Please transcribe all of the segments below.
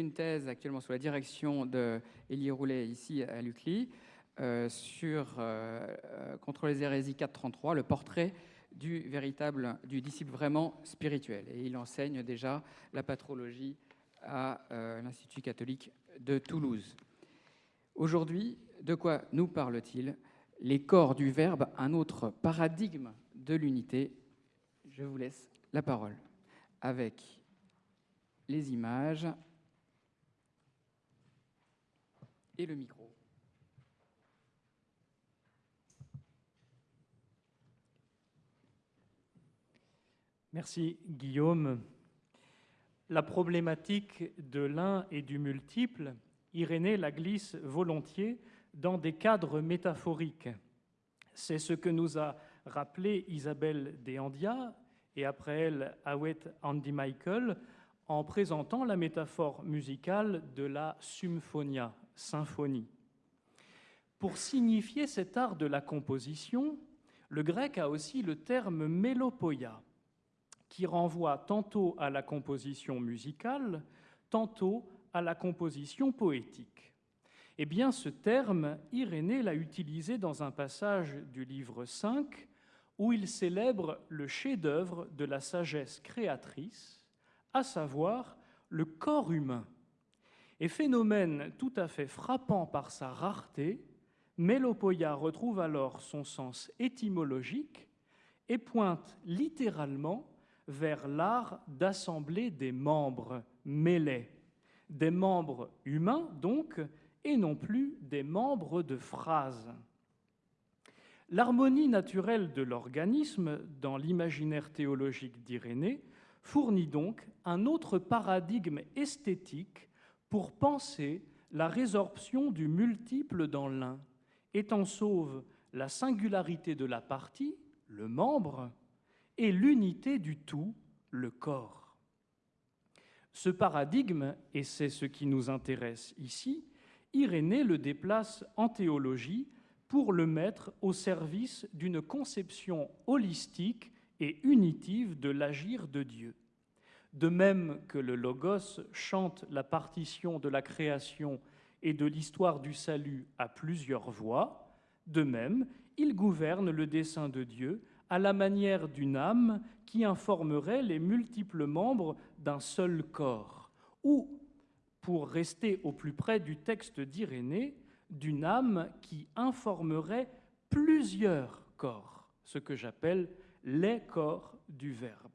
une thèse actuellement sous la direction de Roulet ici à l'UCLI sur contre les hérésies 433, le portrait du véritable du disciple vraiment spirituel. Et il enseigne déjà la patrologie à l'Institut catholique de Toulouse. Aujourd'hui, de quoi nous parle-t-il? Les corps du Verbe, un autre paradigme de l'unité. Je vous laisse la parole avec les images et le micro. Merci Guillaume. La problématique de l'un et du multiple, Irénée la glisse volontiers dans des cadres métaphoriques. C'est ce que nous a rappelé Isabelle Deandia et après elle Awet Andy Michael en présentant la métaphore musicale de la symphonia, symphonie. Pour signifier cet art de la composition, le grec a aussi le terme mélopoia, qui renvoie tantôt à la composition musicale, tantôt à la composition poétique. Eh bien, ce terme, Irénée l'a utilisé dans un passage du livre 5 où il célèbre le chef-d'œuvre de la sagesse créatrice, à savoir le corps humain. Et phénomène tout à fait frappant par sa rareté, Mélopoïa retrouve alors son sens étymologique et pointe littéralement vers l'art d'assembler des membres mêlés, des membres humains donc, et non plus des membres de phrases. L'harmonie naturelle de l'organisme dans l'imaginaire théologique d'Irénée fournit donc un autre paradigme esthétique pour penser la résorption du multiple dans l'un, étant sauve la singularité de la partie, le membre, et l'unité du tout, le corps. Ce paradigme, et c'est ce qui nous intéresse ici, Irénée le déplace en théologie pour le mettre au service d'une conception holistique et unitive de l'agir de Dieu. De même que le Logos chante la partition de la création et de l'histoire du salut à plusieurs voix, de même, il gouverne le dessein de Dieu à la manière d'une âme qui informerait les multiples membres d'un seul corps, ou, pour rester au plus près du texte d'Irénée, d'une âme qui informerait plusieurs corps, ce que j'appelle les corps du Verbe.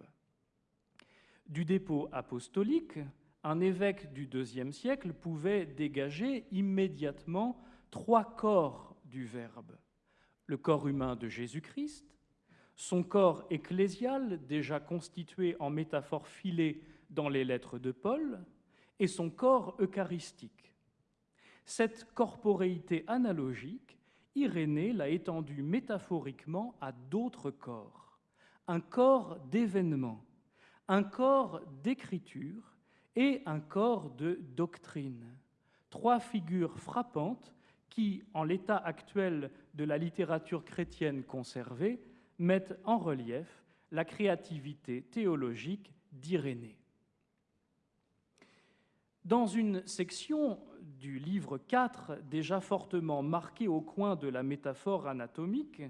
Du dépôt apostolique, un évêque du IIe siècle pouvait dégager immédiatement trois corps du Verbe. Le corps humain de Jésus-Christ, son corps ecclésial déjà constitué en métaphore filée dans les lettres de Paul, et son corps eucharistique. Cette corporéité analogique, Irénée l'a étendue métaphoriquement à d'autres corps. Un corps d'événement, un corps d'écriture et un corps de doctrine. Trois figures frappantes qui, en l'état actuel de la littérature chrétienne conservée, mettent en relief la créativité théologique d'Irénée. Dans une section du livre 4, déjà fortement marquée au coin de la métaphore anatomique,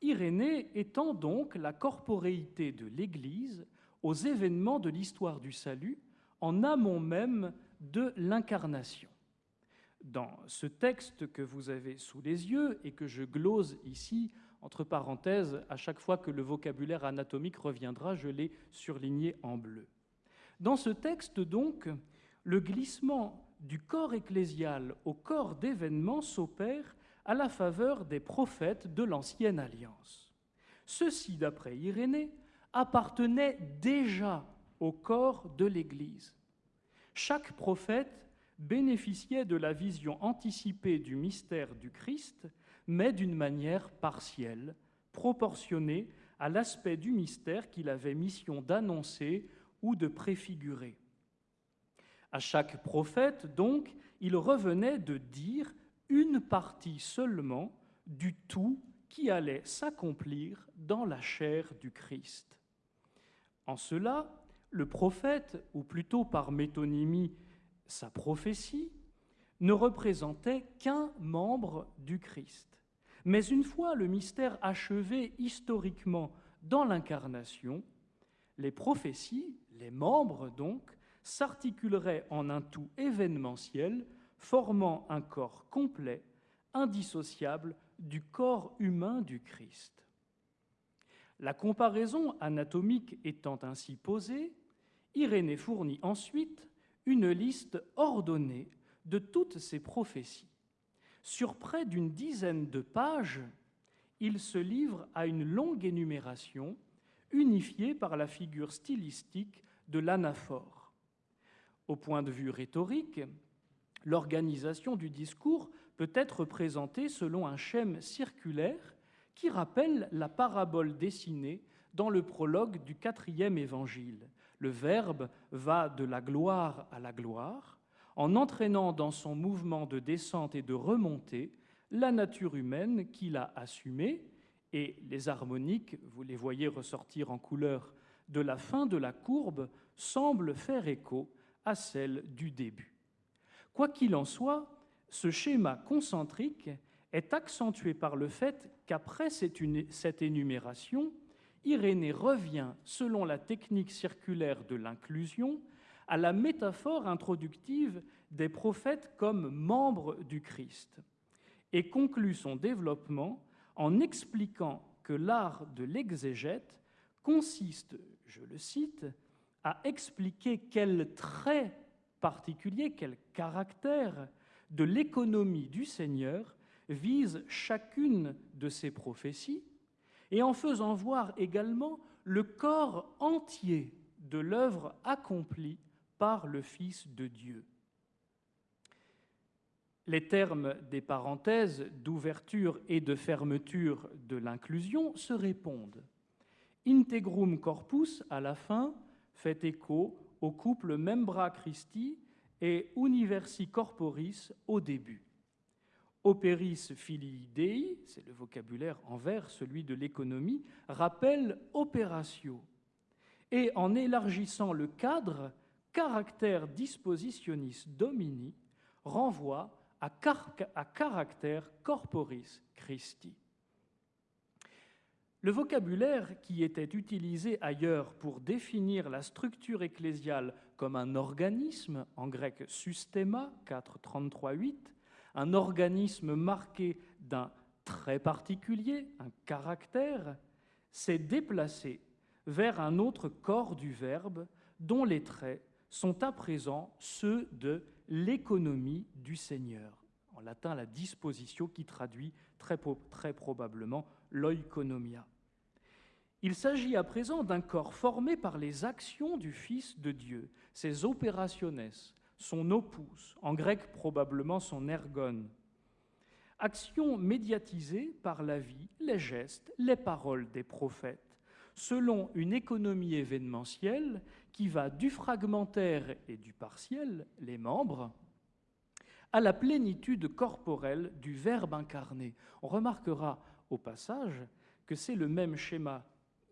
Irénée étend donc la corporéité de l'Église aux événements de l'histoire du salut, en amont même de l'incarnation. Dans ce texte que vous avez sous les yeux et que je glose ici, entre parenthèses, à chaque fois que le vocabulaire anatomique reviendra, je l'ai surligné en bleu. Dans ce texte, donc, le glissement du corps ecclésial au corps d'événement s'opère à la faveur des prophètes de l'Ancienne Alliance. Ceux-ci, d'après Irénée, appartenaient déjà au corps de l'Église. Chaque prophète bénéficiait de la vision anticipée du mystère du Christ, mais d'une manière partielle, proportionnée à l'aspect du mystère qu'il avait mission d'annoncer ou de préfigurer. À chaque prophète, donc, il revenait de dire une partie seulement du tout qui allait s'accomplir dans la chair du Christ. En cela, le prophète, ou plutôt par métonymie sa prophétie, ne représentait qu'un membre du Christ. Mais une fois le mystère achevé historiquement dans l'incarnation, les prophéties, les membres donc, s'articuleraient en un tout événementiel, formant un corps complet, indissociable du corps humain du Christ. La comparaison anatomique étant ainsi posée, Irénée fournit ensuite une liste ordonnée de toutes ces prophéties. Sur près d'une dizaine de pages, il se livre à une longue énumération unifiée par la figure stylistique de l'anaphore. Au point de vue rhétorique, l'organisation du discours peut être présentée selon un schème circulaire qui rappelle la parabole dessinée dans le prologue du quatrième évangile. Le Verbe va de la gloire à la gloire, en entraînant dans son mouvement de descente et de remontée la nature humaine qu'il a assumée, et les harmoniques, vous les voyez ressortir en couleur de la fin de la courbe, semblent faire écho à celle du début. Quoi qu'il en soit, ce schéma concentrique est accentué par le fait qu'après cette énumération, Irénée revient, selon la technique circulaire de l'inclusion, à la métaphore introductive des prophètes comme membres du Christ et conclut son développement en expliquant que l'art de l'exégète consiste, je le cite, à expliquer quel trait particulier, quel caractère de l'économie du Seigneur vise chacune de ces prophéties, et en faisant voir également le corps entier de l'œuvre accomplie par le Fils de Dieu. Les termes des parenthèses d'ouverture et de fermeture de l'inclusion se répondent. Integrum corpus, à la fin, fait écho au couple membra Christi et universi corporis au début. Operis filii Dei, c'est le vocabulaire envers celui de l'économie, rappelle operatio. Et en élargissant le cadre, caractère dispositionis domini renvoie à, à caractère corporis Christi. Le vocabulaire qui était utilisé ailleurs pour définir la structure ecclésiale comme un organisme, en grec systema 4.33.8, un organisme marqué d'un très particulier, un caractère, s'est déplacé vers un autre corps du Verbe dont les traits sont à présent ceux de l'économie du Seigneur. En latin, la disposition qui traduit très, très probablement l'oikonomia. Il s'agit à présent d'un corps formé par les actions du Fils de Dieu, ses operationes, son opus, en grec probablement son ergon. Action médiatisée par la vie, les gestes, les paroles des prophètes, selon une économie événementielle qui va du fragmentaire et du partiel, les membres, à la plénitude corporelle du Verbe incarné. On remarquera au passage que c'est le même schéma,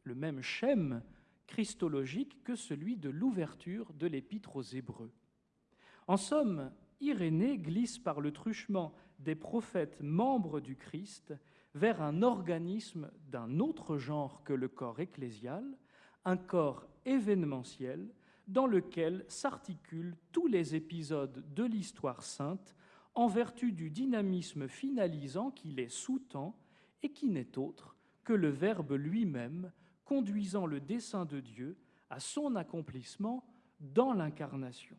le même schème christologique que celui de l'ouverture de l'Épître aux Hébreux. En somme, Irénée glisse par le truchement des prophètes membres du Christ vers un organisme d'un autre genre que le corps ecclésial, un corps événementiel dans lequel s'articulent tous les épisodes de l'histoire sainte en vertu du dynamisme finalisant qui les sous-tend et qui n'est autre que le Verbe lui-même conduisant le dessein de Dieu à son accomplissement dans l'incarnation.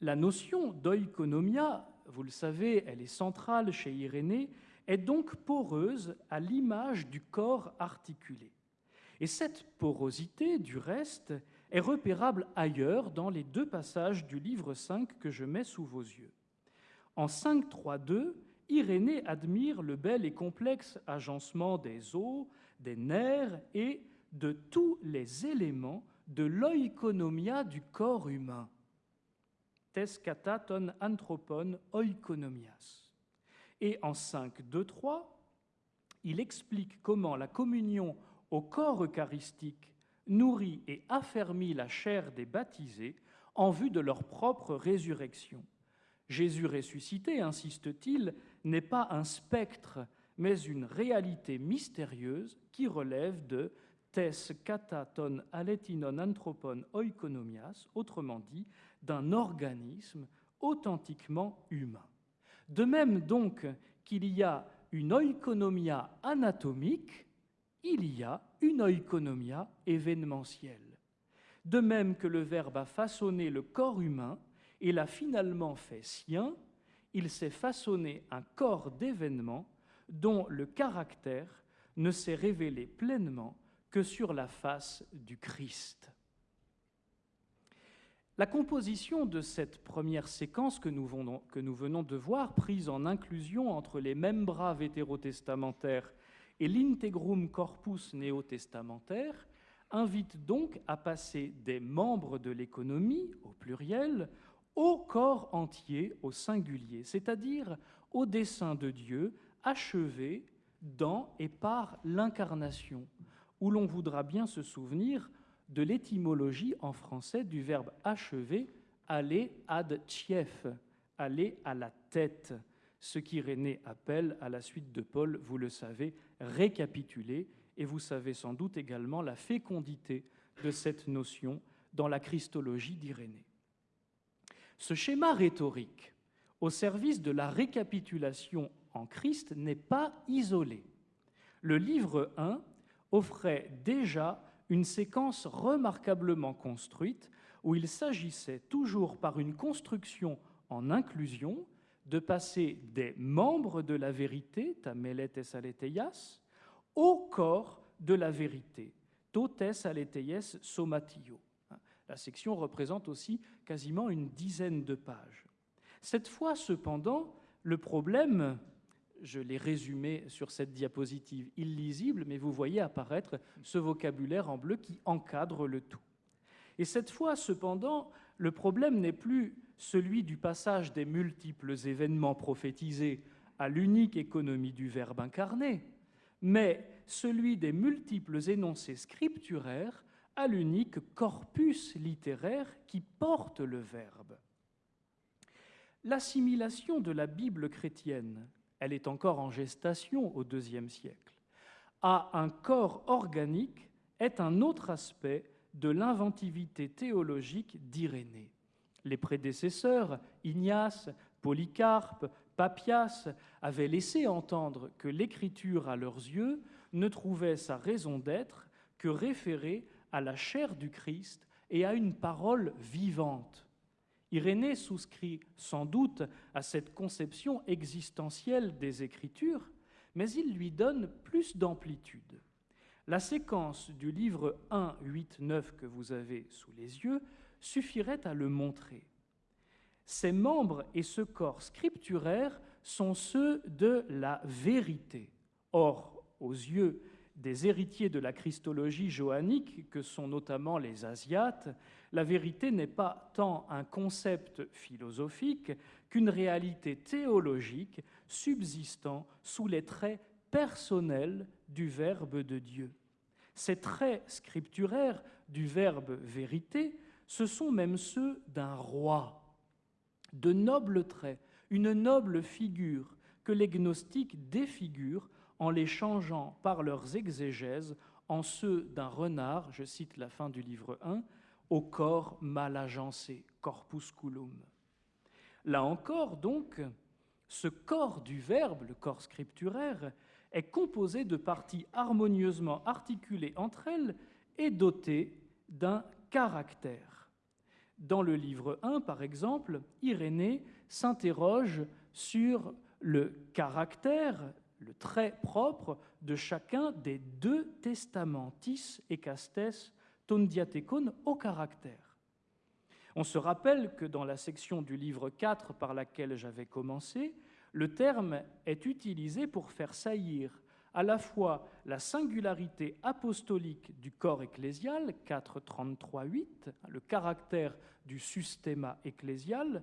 La notion d'oikonomia, vous le savez, elle est centrale chez Irénée, est donc poreuse à l'image du corps articulé. Et cette porosité, du reste, est repérable ailleurs dans les deux passages du livre 5 que je mets sous vos yeux. En 5.3.2, Irénée admire le bel et complexe agencement des os, des nerfs et de tous les éléments de l'oikonomia du corps humain tes kataton anthropon oikonomias. Et en 5, 2, 3, il explique comment la communion au corps eucharistique nourrit et affermit la chair des baptisés en vue de leur propre résurrection. Jésus ressuscité, insiste-t-il, n'est pas un spectre, mais une réalité mystérieuse qui relève de tes kataton aletinon anthropon oikonomias, autrement dit, d'un organisme authentiquement humain. De même donc qu'il y a une oikonomia anatomique, il y a une oikonomia événementielle. De même que le Verbe a façonné le corps humain et l'a finalement fait sien, il s'est façonné un corps d'événements dont le caractère ne s'est révélé pleinement que sur la face du Christ. La composition de cette première séquence que nous, venons, de voir, prise en inclusion entre les membraves hétérotestamentaires et l'integrum corpus néotestamentaire, invite donc à passer des membres de l'économie, au pluriel, au corps entier, au singulier, c'est-à-dire au dessein de Dieu achevé dans et par l'incarnation, où l'on voudra bien se souvenir de l'étymologie en français du verbe achever, aller ad chief, aller à la tête, ce qu'Irénée appelle, à la suite de Paul, vous le savez, récapituler, et vous savez sans doute également la fécondité de cette notion dans la Christologie d'Irénée. Ce schéma rhétorique au service de la récapitulation en Christ n'est pas isolé. Le livre 1 offrait déjà une séquence remarquablement construite où il s'agissait toujours par une construction en inclusion de passer des membres de la vérité, tameletes aleteias, au corps de la vérité, totes aleteies somatio. La section représente aussi quasiment une dizaine de pages. Cette fois, cependant, le problème je l'ai résumé sur cette diapositive illisible, mais vous voyez apparaître ce vocabulaire en bleu qui encadre le tout. Et cette fois, cependant, le problème n'est plus celui du passage des multiples événements prophétisés à l'unique économie du Verbe incarné, mais celui des multiples énoncés scripturaires à l'unique corpus littéraire qui porte le Verbe. L'assimilation de la Bible chrétienne elle est encore en gestation au IIe siècle, à un corps organique est un autre aspect de l'inventivité théologique d'Irénée. Les prédécesseurs, Ignace, Polycarpe, Papias, avaient laissé entendre que l'écriture, à leurs yeux, ne trouvait sa raison d'être que référée à la chair du Christ et à une parole vivante. Irénée souscrit sans doute à cette conception existentielle des Écritures, mais il lui donne plus d'amplitude. La séquence du livre 1, 8, 9 que vous avez sous les yeux suffirait à le montrer. Ces membres et ce corps scripturaire sont ceux de la vérité. Or, aux yeux des héritiers de la christologie johannique, que sont notamment les Asiates, la vérité n'est pas tant un concept philosophique qu'une réalité théologique subsistant sous les traits personnels du Verbe de Dieu. Ces traits scripturaires du Verbe vérité, ce sont même ceux d'un roi. De nobles traits, une noble figure que les gnostiques défigurent en les changeant par leurs exégèses en ceux d'un renard, je cite la fin du livre 1, au corps mal agencé, corpusculum. Là encore, donc, ce corps du Verbe, le corps scripturaire, est composé de parties harmonieusement articulées entre elles et doté d'un caractère. Dans le livre 1, par exemple, Irénée s'interroge sur le caractère le trait propre de chacun des deux testamentis et castes ton diatécon au caractère. On se rappelle que dans la section du livre 4 par laquelle j'avais commencé, le terme est utilisé pour faire saillir à la fois la singularité apostolique du corps ecclésial, 4.33.8, le caractère du systéma ecclésial,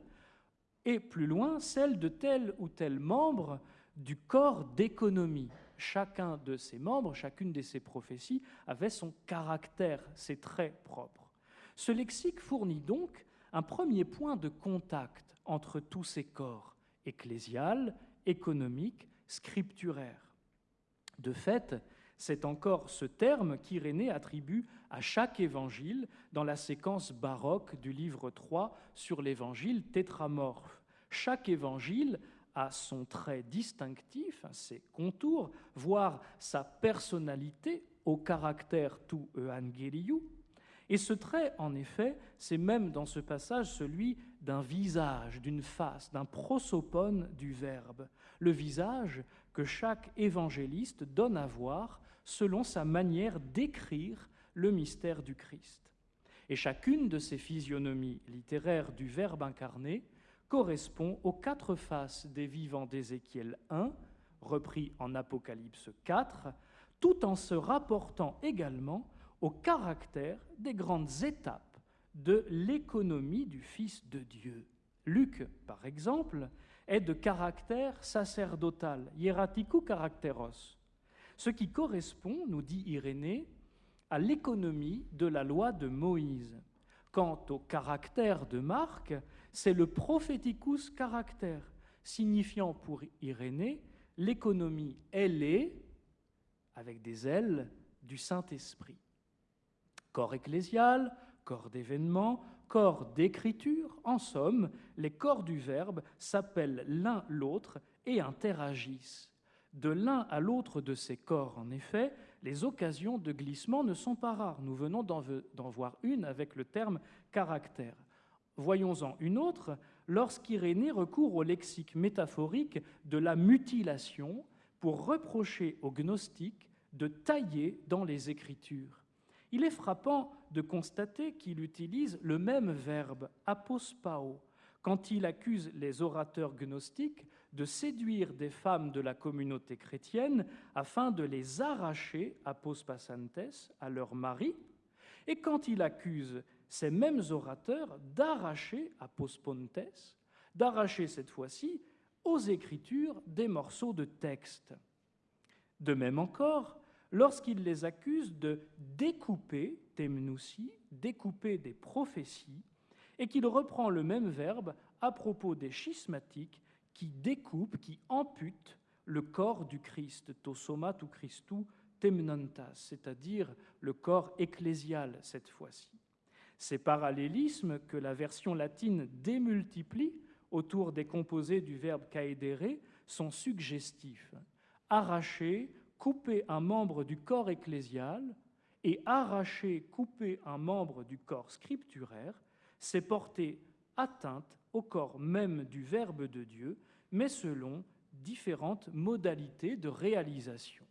et plus loin, celle de tel ou tel membre du corps d'économie. Chacun de ses membres, chacune de ses prophéties avait son caractère, ses traits propres. Ce lexique fournit donc un premier point de contact entre tous ces corps ecclésial, économique, scripturaire. De fait, c'est encore ce terme qu'Irénée attribue à chaque évangile dans la séquence baroque du livre 3 sur l'évangile tétramorphe. Chaque évangile a son trait distinctif, ses contours, voire sa personnalité au caractère tout evangeliu. Et ce trait, en effet, c'est même dans ce passage celui d'un visage, d'une face, d'un prosopone du Verbe, le visage que chaque évangéliste donne à voir selon sa manière d'écrire le mystère du Christ. Et chacune de ces physionomies littéraires du Verbe incarné correspond aux quatre faces des vivants d'Ézéchiel 1, repris en Apocalypse 4, tout en se rapportant également au caractère des grandes étapes de l'économie du Fils de Dieu. Luc, par exemple, est de caractère sacerdotal, hieratico caracteros, ce qui correspond, nous dit Irénée, à l'économie de la loi de Moïse. Quant au caractère de Marc, c'est le propheticus caractère, signifiant pour Irénée l'économie ailée, avec des ailes, du Saint-Esprit. Corps ecclésial, corps d'événement, corps d'écriture, en somme, les corps du Verbe s'appellent l'un l'autre et interagissent. De l'un à l'autre de ces corps, en effet, les occasions de glissement ne sont pas rares. Nous venons d'en voir une avec le terme caractère. Voyons-en une autre lorsqu'Irénée recourt au lexique métaphorique de la mutilation pour reprocher aux gnostiques de tailler dans les Écritures. Il est frappant de constater qu'il utilise le même verbe apospao quand il accuse les orateurs gnostiques de séduire des femmes de la communauté chrétienne afin de les arracher apospasantes à leur mari, et quand il accuse ces mêmes orateurs d'arracher apospontes, d'arracher cette fois-ci aux Écritures des morceaux de texte. De même encore, lorsqu'il les accuse de découper, temnoussi, découper des prophéties, et qu'il reprend le même verbe à propos des schismatiques qui découpent, qui amputent le corps du Christ, to somatu Christu temnantas, c'est-à-dire le corps ecclésial cette fois-ci. Ces parallélismes que la version latine démultiplie autour des composés du verbe caedere sont suggestifs. Arracher, couper un membre du corps ecclésial et arracher, couper un membre du corps scripturaire, c'est porter atteinte au corps même du Verbe de Dieu, mais selon différentes modalités de réalisation.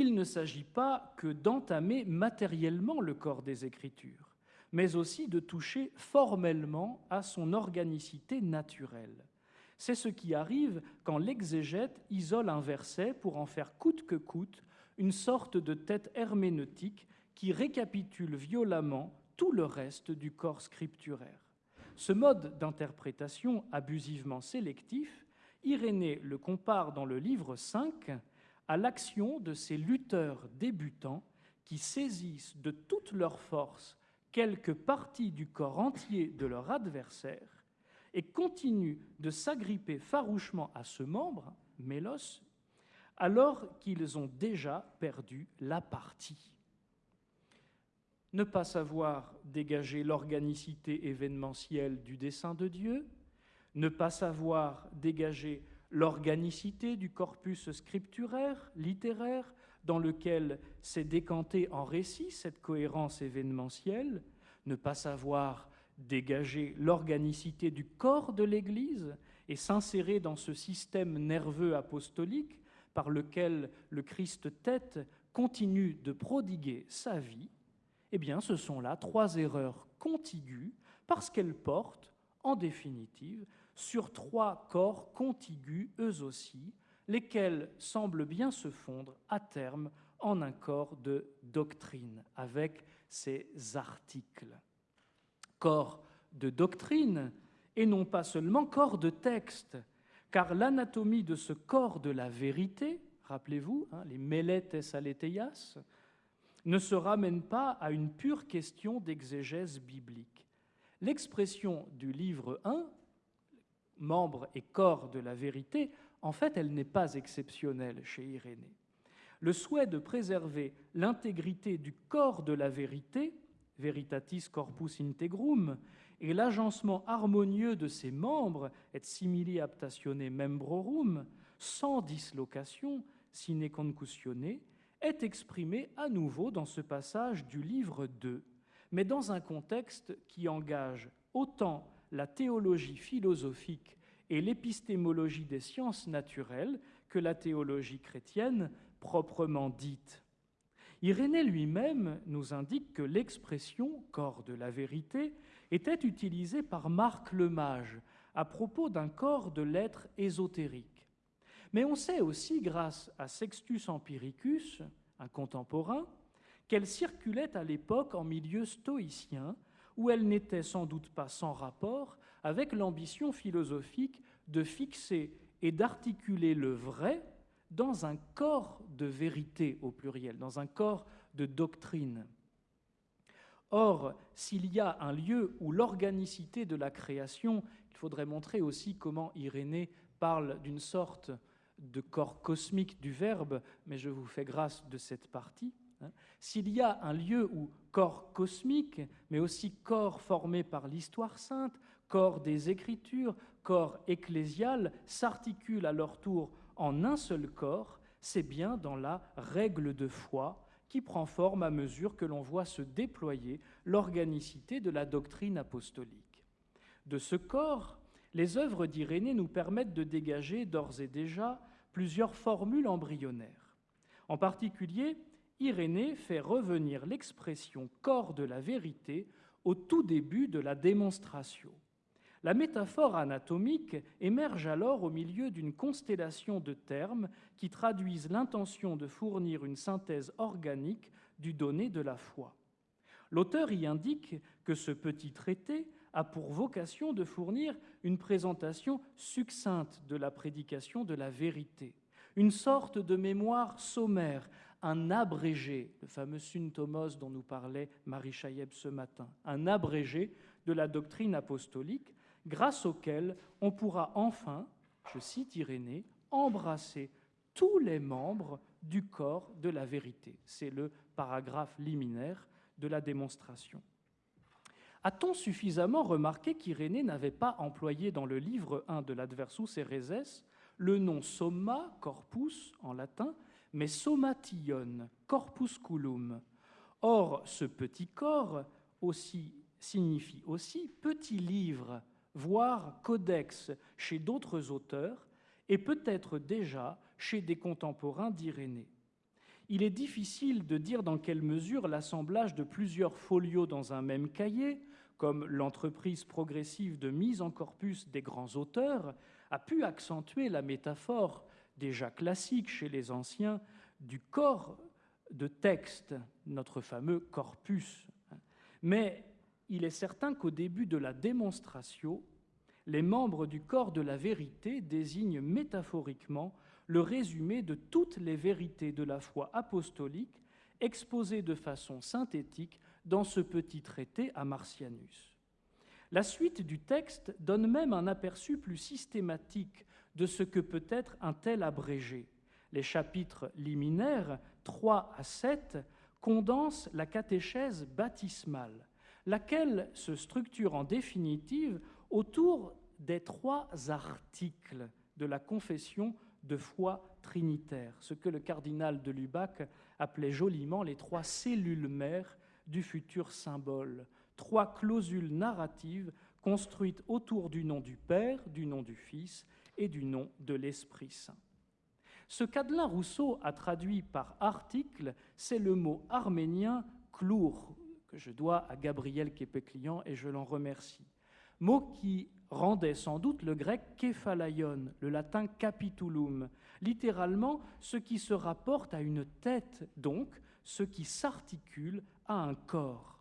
Il ne s'agit pas que d'entamer matériellement le corps des Écritures, mais aussi de toucher formellement à son organicité naturelle. C'est ce qui arrive quand l'exégète isole un verset pour en faire coûte que coûte une sorte de tête herméneutique qui récapitule violemment tout le reste du corps scripturaire. Ce mode d'interprétation abusivement sélectif, Irénée le compare dans le livre 5 à l'action de ces lutteurs débutants qui saisissent de toute leur force quelques parties du corps entier de leur adversaire et continuent de s'agripper farouchement à ce membre, mélos, alors qu'ils ont déjà perdu la partie. Ne pas savoir dégager l'organicité événementielle du dessein de Dieu, ne pas savoir dégager l'organicité du corpus scripturaire, littéraire, dans lequel s'est décantée en récit cette cohérence événementielle, ne pas savoir dégager l'organicité du corps de l'Église et s'insérer dans ce système nerveux apostolique par lequel le Christ tête continue de prodiguer sa vie, eh bien, ce sont là trois erreurs contiguës parce qu'elles portent, en définitive, sur trois corps contigus eux aussi, lesquels semblent bien se fondre à terme en un corps de doctrine, avec ces articles. Corps de doctrine et non pas seulement corps de texte, car l'anatomie de ce corps de la vérité, rappelez-vous, hein, les meletes aleteias, ne se ramène pas à une pure question d'exégèse biblique. L'expression du livre 1, membre et corps de la vérité, en fait, elle n'est pas exceptionnelle chez Irénée. Le souhait de préserver l'intégrité du corps de la vérité, veritatis corpus integrum, et l'agencement harmonieux de ses membres, et simili aptatione membrorum, sans dislocation, sine concussione, est exprimé à nouveau dans ce passage du livre 2, mais dans un contexte qui engage autant la théologie philosophique et l'épistémologie des sciences naturelles que la théologie chrétienne proprement dite. Irénée lui-même nous indique que l'expression corps de la vérité était utilisée par Marc le Mage à propos d'un corps de lettres ésotériques. Mais on sait aussi, grâce à Sextus Empiricus, un contemporain, qu'elle circulait à l'époque en milieu stoïcien, où elle n'était sans doute pas sans rapport avec l'ambition philosophique de fixer et d'articuler le vrai dans un corps de vérité au pluriel, dans un corps de doctrine. Or, s'il y a un lieu où l'organicité de la création, il faudrait montrer aussi comment Irénée parle d'une sorte de corps cosmique du Verbe, mais je vous fais grâce de cette partie. Hein. S'il y a un lieu où corps cosmique, mais aussi corps formé par l'histoire sainte, corps des Écritures, corps ecclésial, s'articulent à leur tour en un seul corps, c'est bien dans la règle de foi qui prend forme à mesure que l'on voit se déployer l'organicité de la doctrine apostolique. De ce corps, les œuvres d'Irénée nous permettent de dégager d'ores et déjà plusieurs formules embryonnaires. En particulier, Irénée fait revenir l'expression corps de la vérité au tout début de la démonstration. La métaphore anatomique émerge alors au milieu d'une constellation de termes qui traduisent l'intention de fournir une synthèse organique du donné de la foi. L'auteur y indique que ce petit traité a pour vocation de fournir une présentation succincte de la prédication de la vérité, une sorte de mémoire sommaire, un abrégé, le fameux syntomos dont nous parlait Marie Chailleb ce matin, un abrégé de la doctrine apostolique, grâce auquel on pourra enfin, je cite Irénée, embrasser tous les membres du corps de la vérité. C'est le paragraphe liminaire de la démonstration. A-t-on suffisamment remarqué qu'Irénée n'avait pas employé dans le livre 1 de l'Adversus Ereses le nom somma, corpus en latin, mais sommation, corpusculum. Or, ce petit corps aussi, signifie aussi petit livre, voire codex chez d'autres auteurs, et peut-être déjà chez des contemporains d'Irénée. Il est difficile de dire dans quelle mesure l'assemblage de plusieurs folios dans un même cahier, comme l'entreprise progressive de mise en corpus des grands auteurs, a pu accentuer la métaphore déjà classique chez les anciens du corps de texte, notre fameux corpus. Mais il est certain qu'au début de la démonstration, les membres du corps de la vérité désignent métaphoriquement le résumé de toutes les vérités de la foi apostolique exposées de façon synthétique dans ce petit traité à Martianus. La suite du texte donne même un aperçu plus systématique de ce que peut être un tel abrégé. Les chapitres liminaires 3 à 7 condensent la catéchèse baptismale, laquelle se structure en définitive autour des trois articles de la confession de foi trinitaire, ce que le cardinal de Lubac appelait joliment les trois cellules mères du futur symbole, trois clausules narratives construites autour du nom du Père, du nom du Fils et du nom de l'Esprit Saint. Ce qu'Adelin Rousseau a traduit par article, c'est le mot arménien klour, que je dois à Gabriel Képéclian et je l'en remercie. Mot qui rendait sans doute le grec képhalaion, le latin capitulum, littéralement ce qui se rapporte à une tête, donc ce qui s'articule à un corps.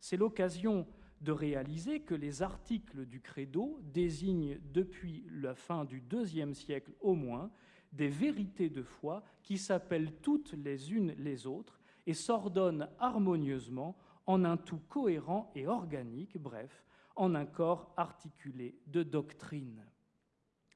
C'est l'occasion de réaliser que les articles du credo désignent depuis la fin du deuxième siècle au moins des vérités de foi qui s'appellent toutes les unes les autres et s'ordonnent harmonieusement en un tout cohérent et organique, bref, en un corps articulé de doctrine.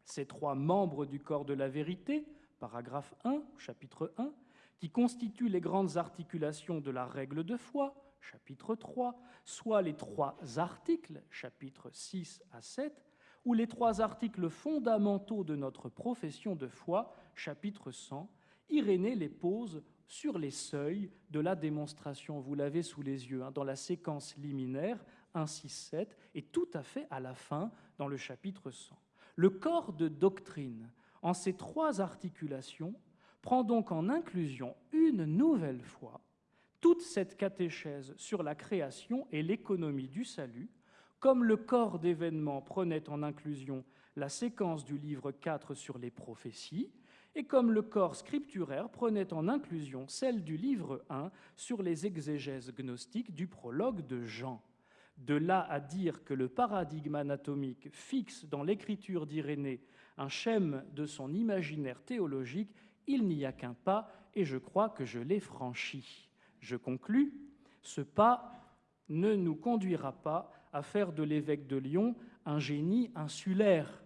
Ces trois membres du corps de la vérité, paragraphe 1, chapitre 1, qui constituent les grandes articulations de la règle de foi, chapitre 3, soit les trois articles, chapitres 6 à 7, ou les trois articles fondamentaux de notre profession de foi, chapitre 100, Irénée les pose sur les seuils de la démonstration. Vous l'avez sous les yeux, hein, dans la séquence liminaire 1, 6, 7, et tout à fait à la fin, dans le chapitre 100. Le corps de doctrine, en ces trois articulations, prend donc en inclusion une nouvelle fois toute cette catéchèse sur la création et l'économie du salut, comme le corps d'événements prenait en inclusion la séquence du livre 4 sur les prophéties, et comme le corps scripturaire prenait en inclusion celle du livre 1 sur les exégèses gnostiques du prologue de Jean. De là à dire que le paradigme anatomique fixe dans l'écriture d'Irénée un schème de son imaginaire théologique, il n'y a qu'un pas, et je crois que je l'ai franchi. Je conclus, ce pas ne nous conduira pas à faire de l'évêque de Lyon un génie insulaire.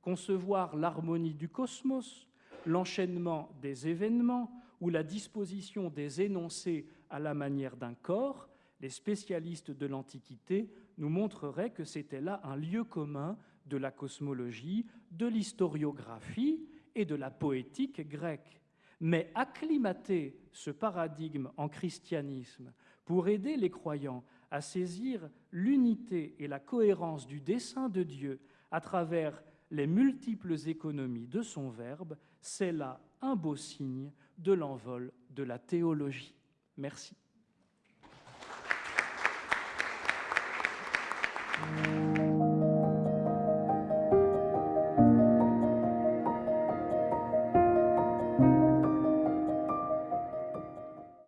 Concevoir l'harmonie du cosmos, l'enchaînement des événements ou la disposition des énoncés à la manière d'un corps, les spécialistes de l'Antiquité nous montreraient que c'était là un lieu commun de la cosmologie, de l'historiographie et de la poétique grecque. Mais acclimater ce paradigme en christianisme pour aider les croyants à saisir l'unité et la cohérence du dessein de Dieu à travers les multiples économies de son Verbe, c'est là un beau signe de l'envol de la théologie. Merci.